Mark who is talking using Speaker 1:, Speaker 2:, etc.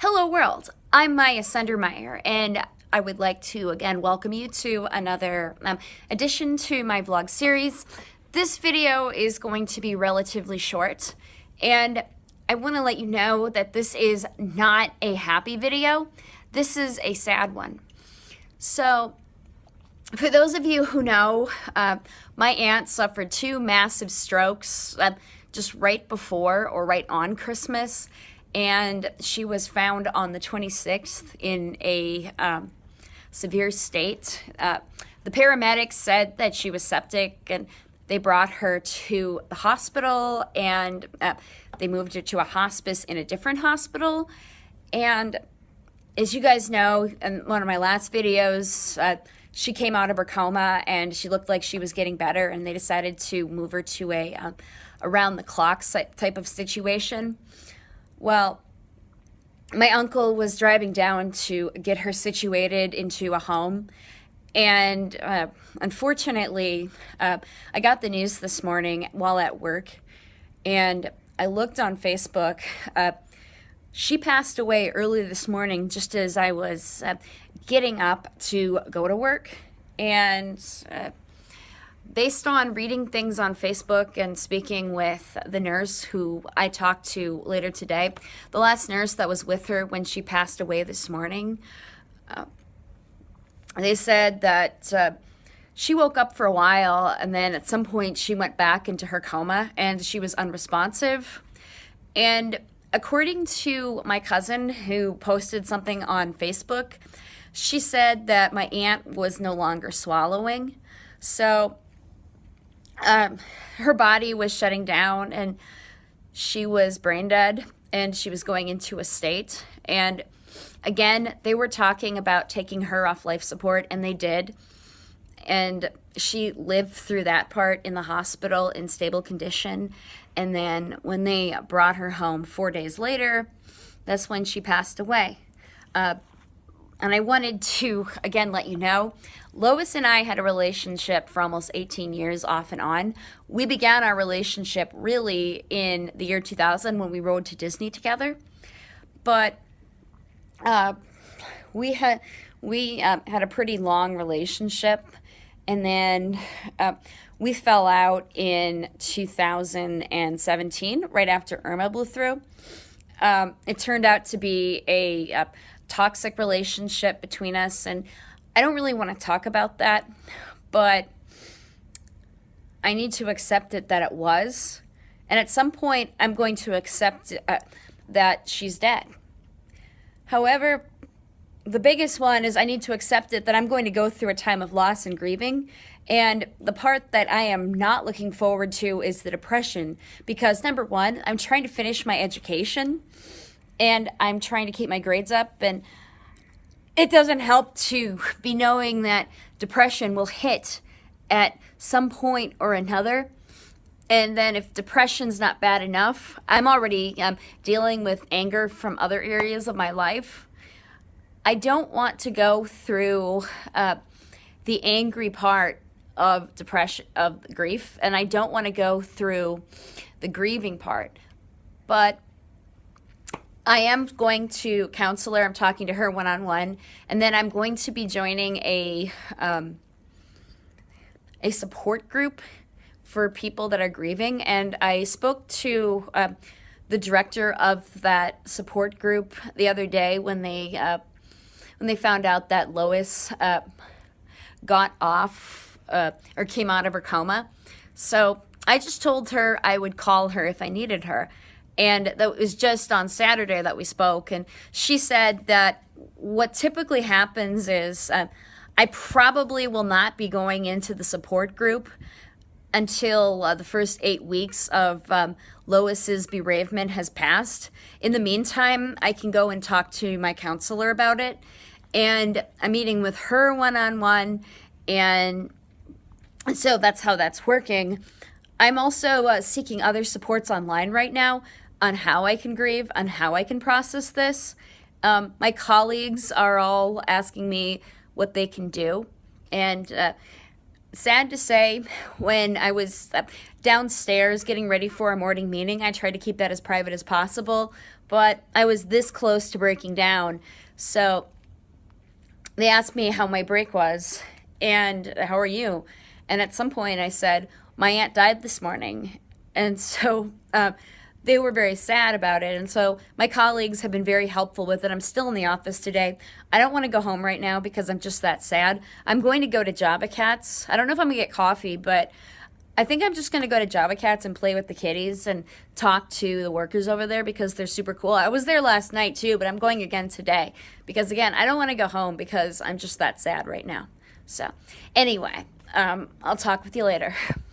Speaker 1: Hello world, I'm Maya Sundermeyer and I would like to again welcome you to another um, addition to my vlog series. This video is going to be relatively short and I want to let you know that this is not a happy video. This is a sad one. So for those of you who know, uh, my aunt suffered two massive strokes uh, just right before or right on Christmas and she was found on the 26th in a um, severe state. Uh, the paramedics said that she was septic and they brought her to the hospital and uh, they moved her to a hospice in a different hospital. And as you guys know, in one of my last videos, uh, she came out of her coma and she looked like she was getting better and they decided to move her to a um, around the clock type of situation. Well, my uncle was driving down to get her situated into a home. And uh, unfortunately, uh, I got the news this morning while at work. And I looked on Facebook. Uh, she passed away early this morning just as I was uh, getting up to go to work. And uh, based on reading things on Facebook and speaking with the nurse who I talked to later today, the last nurse that was with her when she passed away this morning, uh, they said that uh, she woke up for a while and then at some point she went back into her coma and she was unresponsive. And according to my cousin who posted something on Facebook, she said that my aunt was no longer swallowing. So um, her body was shutting down and she was brain dead and she was going into a state. And again, they were talking about taking her off life support, and they did. And she lived through that part in the hospital in stable condition. And then when they brought her home four days later, that's when she passed away. Uh, and I wanted to, again, let you know, Lois and I had a relationship for almost 18 years off and on. We began our relationship really in the year 2000 when we rode to Disney together. But uh, we had we uh, had a pretty long relationship, and then uh, we fell out in 2017, right after Irma blew through. Um, it turned out to be a, a toxic relationship between us. And I don't really want to talk about that, but I need to accept it that it was. And at some point, I'm going to accept uh, that she's dead. However, the biggest one is I need to accept it that I'm going to go through a time of loss and grieving. And the part that I am not looking forward to is the depression because number one, I'm trying to finish my education and I'm trying to keep my grades up and it doesn't help to be knowing that depression will hit at some point or another. And then if depression's not bad enough i'm already um, dealing with anger from other areas of my life. I don't want to go through uh, the angry part of depression of grief and i don't want to go through the grieving part. But I am going to counselor. I'm talking to her one on one, and then I'm going to be joining a um, a support group for people that are grieving. And I spoke to uh, the director of that support group the other day when they uh, when they found out that Lois uh, got off uh, or came out of her coma. So I just told her I would call her if I needed her. And that was just on Saturday that we spoke. And she said that what typically happens is uh, I probably will not be going into the support group until uh, the first eight weeks of um, Lois's bereavement has passed. In the meantime, I can go and talk to my counselor about it. And I'm meeting with her one on one. And so that's how that's working. I'm also uh, seeking other supports online right now on how I can grieve, on how I can process this. Um, my colleagues are all asking me what they can do. And uh, sad to say, when I was uh, downstairs getting ready for a morning meeting, I tried to keep that as private as possible. but I was this close to breaking down. So they asked me how my break was and how are you? And at some point I said, my aunt died this morning. And so uh, they were very sad about it. And so my colleagues have been very helpful with it. I'm still in the office today. I don't want to go home right now because I'm just that sad. I'm going to go to Java Cats. I don't know if I'm going to get coffee, but I think I'm just going to go to Java Cats and play with the kitties and talk to the workers over there because they're super cool. I was there last night too, but I'm going again today because, again, I don't want to go home because I'm just that sad right now. So, anyway, um, I'll talk with you later.